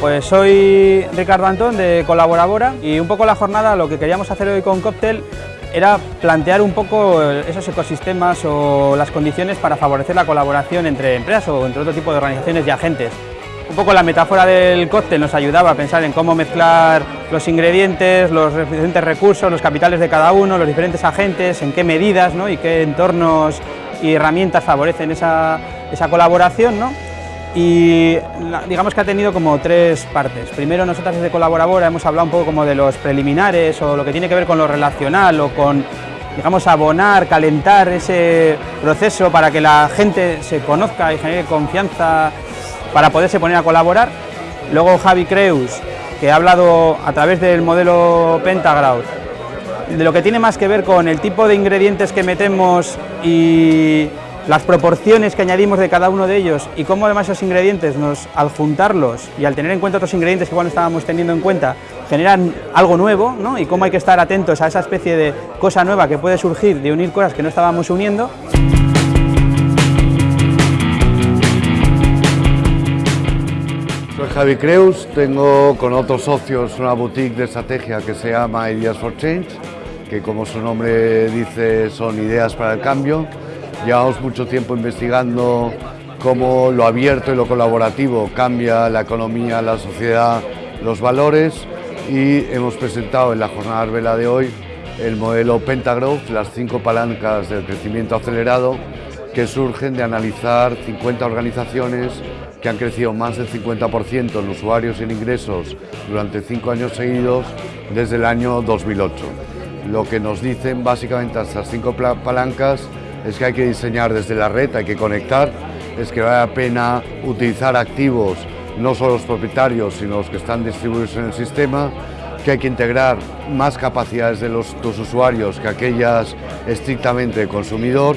pues soy Ricardo Antón de Colaborabora y un poco la jornada lo que queríamos hacer hoy con Cocktail era plantear un poco esos ecosistemas o las condiciones para favorecer la colaboración entre empresas o entre otro tipo de organizaciones y agentes. Un poco la metáfora del cóctel nos ayudaba a pensar en cómo mezclar los ingredientes, los diferentes recursos, los capitales de cada uno, los diferentes agentes, en qué medidas ¿no? y qué entornos y herramientas favorecen esa, esa colaboración. ¿no? Y digamos que ha tenido como tres partes. Primero nosotros desde Colaboradora hemos hablado un poco como de los preliminares o lo que tiene que ver con lo relacional o con digamos abonar, calentar ese proceso para que la gente se conozca y genere confianza para poderse poner a colaborar. Luego Javi Creus, que ha hablado a través del modelo Pentagraph de lo que tiene más que ver con el tipo de ingredientes que metemos y las proporciones que añadimos de cada uno de ellos y cómo además esos ingredientes, nos, al juntarlos y al tener en cuenta otros ingredientes que igual no estábamos teniendo en cuenta, generan algo nuevo ¿no? y cómo hay que estar atentos a esa especie de cosa nueva que puede surgir de unir cosas que no estábamos uniendo. Soy Javi Creus, tengo con otros socios una boutique de estrategia que se llama Ideas for Change, que como su nombre dice son ideas para el cambio Llevamos mucho tiempo investigando cómo lo abierto y lo colaborativo cambia la economía, la sociedad, los valores y hemos presentado en la jornada vela de hoy el modelo Pentagrowth, las cinco palancas del crecimiento acelerado que surgen de analizar 50 organizaciones que han crecido más del 50% en usuarios y en ingresos durante cinco años seguidos desde el año 2008. Lo que nos dicen básicamente estas cinco palancas es que hay que diseñar desde la red, hay que conectar, es que vale la pena utilizar activos, no solo los propietarios, sino los que están distribuidos en el sistema, que hay que integrar más capacidades de los, tus usuarios que aquellas estrictamente consumidor,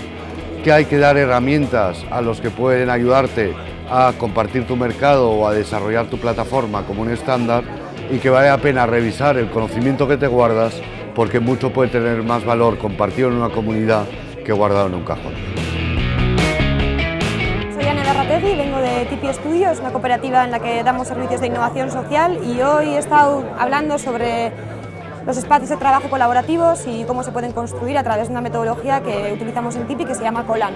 que hay que dar herramientas a los que pueden ayudarte a compartir tu mercado o a desarrollar tu plataforma como un estándar y que vale la pena revisar el conocimiento que te guardas porque mucho puede tener más valor compartido en una comunidad que he guardado en un cajón. Soy Ana Darrategui, vengo de Tipi Studios, una cooperativa en la que damos servicios de innovación social y hoy he estado hablando sobre los espacios de trabajo colaborativos y cómo se pueden construir a través de una metodología que utilizamos en Tipi que se llama Colan.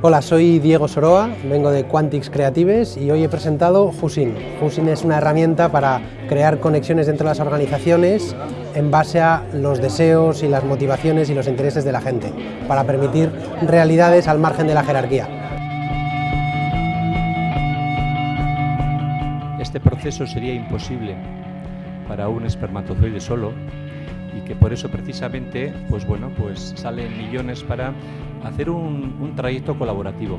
Hola, soy Diego Soroa, vengo de Quantix Creatives y hoy he presentado Husin. Husin es una herramienta para crear conexiones dentro de las organizaciones en base a los deseos y las motivaciones y los intereses de la gente, para permitir realidades al margen de la jerarquía. Este proceso sería imposible para un espermatozoide solo y que por eso precisamente pues bueno, pues salen millones para hacer un, un trayecto colaborativo.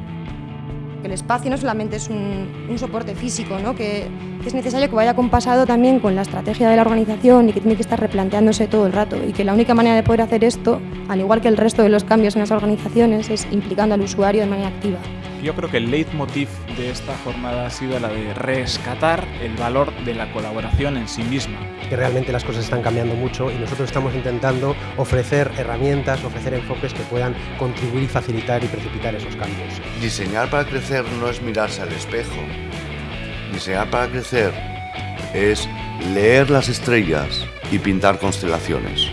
El espacio no solamente es un, un soporte físico, ¿no? que, que, es necesario que vaya compasado también con la estrategia de la organización y que tiene que estar replanteándose todo el rato y que la única manera de poder hacer esto, al igual que el resto de los cambios en las organizaciones, es implicando al usuario de manera activa. Yo creo que el leitmotiv de esta jornada ha sido la de rescatar el valor de la colaboración en sí misma. Que realmente las cosas están cambiando mucho y nosotros estamos intentando ofrecer herramientas, ofrecer enfoques que puedan contribuir y facilitar y precipitar esos cambios. Diseñar para crecer no es mirarse al espejo. Diseñar para crecer es leer las estrellas y pintar constelaciones.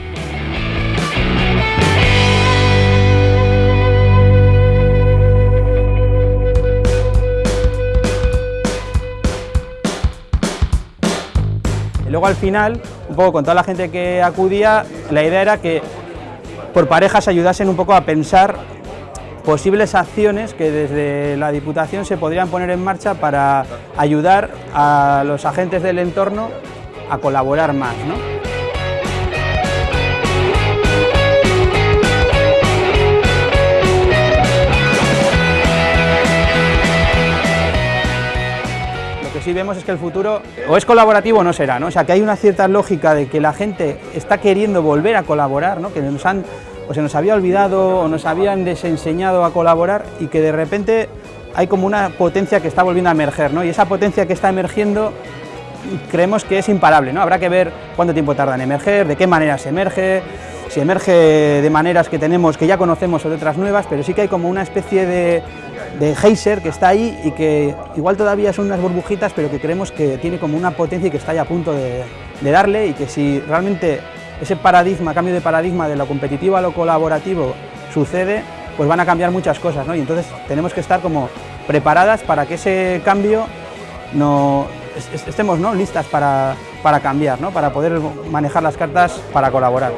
Al final, un poco con toda la gente que acudía, la idea era que por parejas ayudasen un poco a pensar posibles acciones que desde la Diputación se podrían poner en marcha para ayudar a los agentes del entorno a colaborar más. ¿no? Sí vemos es que el futuro o es colaborativo o no será, ¿no? O sea, que hay una cierta lógica de que la gente está queriendo volver a colaborar, ¿no? Que nos han, se nos había olvidado o nos habían desenseñado a colaborar y que de repente hay como una potencia que está volviendo a emerger, ¿no? Y esa potencia que está emergiendo creemos que es imparable, ¿no? Habrá que ver cuánto tiempo tarda en emerger, de qué manera se emerge, si emerge de maneras que tenemos, que ya conocemos o de otras nuevas, pero sí que hay como una especie de de Heiser que está ahí y que igual todavía son unas burbujitas, pero que creemos que tiene como una potencia y que está ya a punto de, de darle y que si realmente ese paradigma, cambio de paradigma de lo competitivo a lo colaborativo sucede, pues van a cambiar muchas cosas, ¿no? Y entonces tenemos que estar como preparadas para que ese cambio no estemos ¿no? listas para, para cambiar, ¿no? para poder manejar las cartas para colaborar.